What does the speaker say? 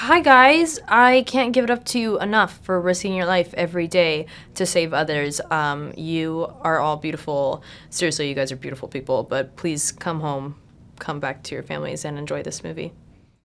hi guys, I can't give it up to you enough for risking your life every day to save others. Um, you are all beautiful. Seriously, you guys are beautiful people, but please come home, come back to your families, and enjoy this movie.